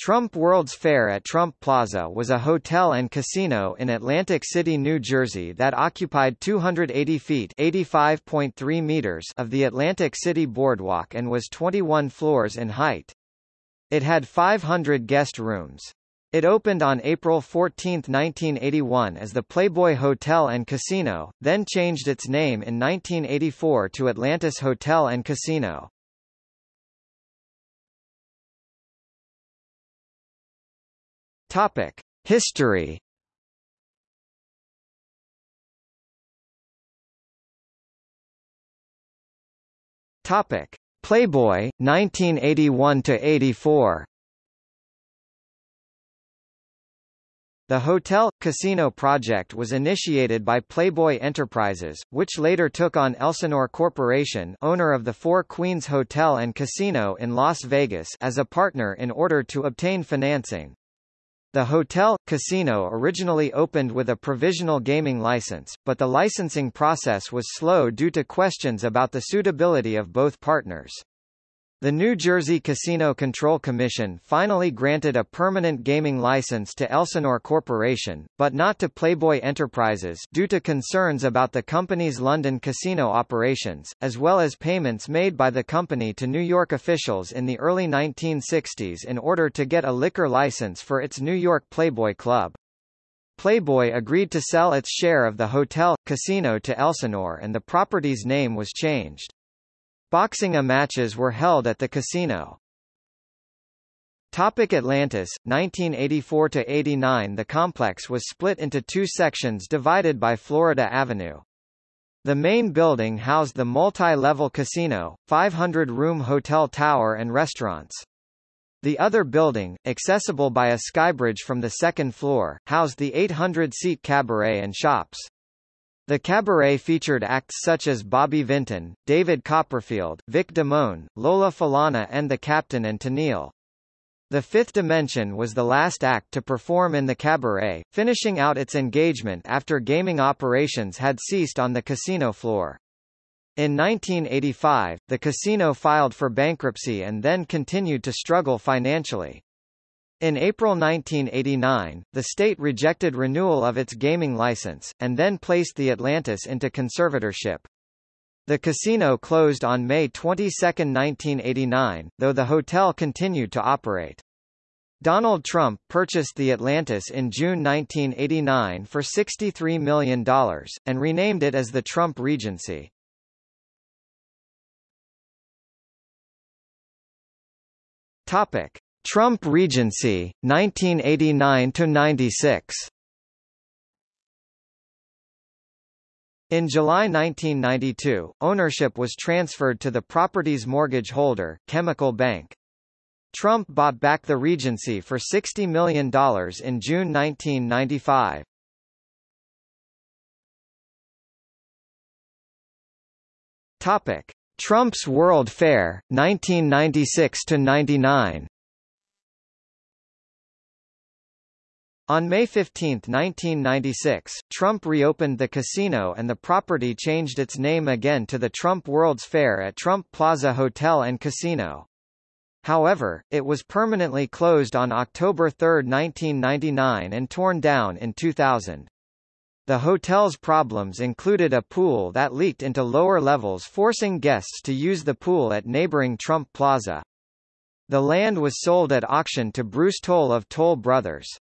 Trump World's Fair at Trump Plaza was a hotel and casino in Atlantic City, New Jersey that occupied 280 feet (85.3 meters) of the Atlantic City boardwalk and was 21 floors in height. It had 500 guest rooms. It opened on April 14, 1981 as the Playboy Hotel and Casino, then changed its name in 1984 to Atlantis Hotel and Casino. Topic: History. Topic: Playboy 1981 to 84. The Hotel Casino project was initiated by Playboy Enterprises, which later took on Elsinore Corporation, owner of the Four Queens Hotel and Casino in Las Vegas, as a partner in order to obtain financing. The hotel, casino originally opened with a provisional gaming license, but the licensing process was slow due to questions about the suitability of both partners. The New Jersey Casino Control Commission finally granted a permanent gaming license to Elsinore Corporation, but not to Playboy Enterprises due to concerns about the company's London casino operations, as well as payments made by the company to New York officials in the early 1960s in order to get a liquor license for its New York Playboy Club. Playboy agreed to sell its share of the hotel, casino to Elsinore and the property's name was changed. Boxing matches were held at the casino. Topic Atlantis 1984 to 89 The complex was split into two sections divided by Florida Avenue. The main building housed the multi-level casino, 500-room hotel tower and restaurants. The other building, accessible by a skybridge from the second floor, housed the 800-seat cabaret and shops. The cabaret featured acts such as Bobby Vinton, David Copperfield, Vic Damone, Lola Falana and The Captain and Tennille. The Fifth Dimension was the last act to perform in the cabaret, finishing out its engagement after gaming operations had ceased on the casino floor. In 1985, the casino filed for bankruptcy and then continued to struggle financially. In April 1989, the state rejected renewal of its gaming license, and then placed the Atlantis into conservatorship. The casino closed on May 22, 1989, though the hotel continued to operate. Donald Trump purchased the Atlantis in June 1989 for $63 million, and renamed it as the Trump Regency. Topic. Trump Regency, 1989–96 In July 1992, ownership was transferred to the property's mortgage holder, Chemical Bank. Trump bought back the Regency for $60 million in June 1995. Topic: Trump's World Fair, 1996 to 99. On May 15, 1996, Trump reopened the casino and the property changed its name again to the Trump World's Fair at Trump Plaza Hotel and Casino. However, it was permanently closed on October 3, 1999 and torn down in 2000. The hotel's problems included a pool that leaked into lower levels forcing guests to use the pool at neighboring Trump Plaza. The land was sold at auction to Bruce Toll of Toll Brothers.